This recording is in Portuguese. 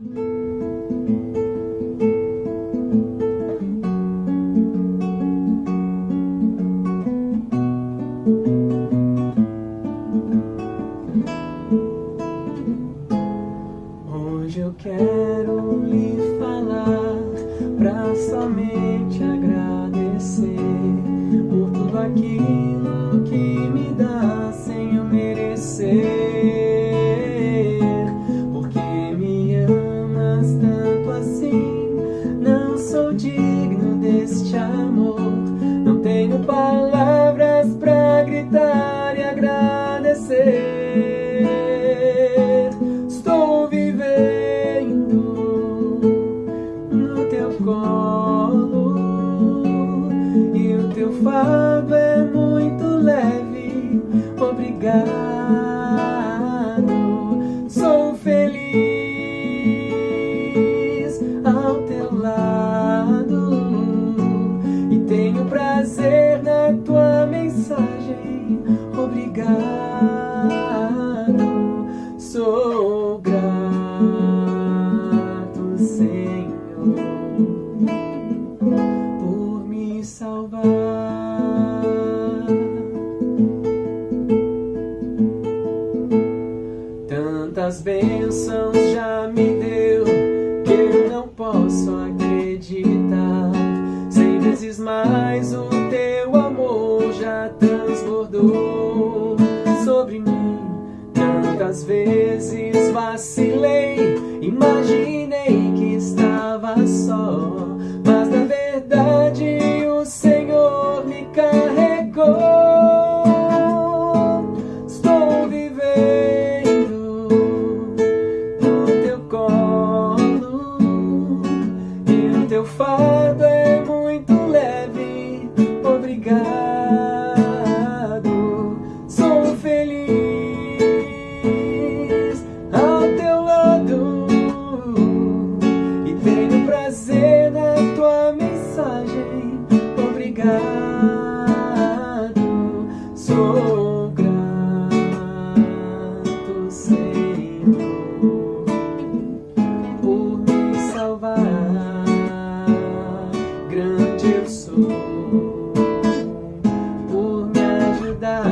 Hoje eu quero lhe falar pra somente agradecer por tudo aquilo digno deste amor. Não tenho palavras pra gritar e agradecer. Estou vivendo no teu colo e o teu fardo é muito leve. Obrigado, sou grato, Senhor, por me salvar. Tantas bênçãos já me deu que eu não posso acreditar. Cem vezes mais o teu amor já transbordou Quantas vezes vacilei, imaginei que estava só, mas na verdade o Senhor me carregou. Estou vivendo no teu colo e o teu fardo é obrigado, sou grato, Senhor, por me salvar. Grande eu sou, por me ajudar.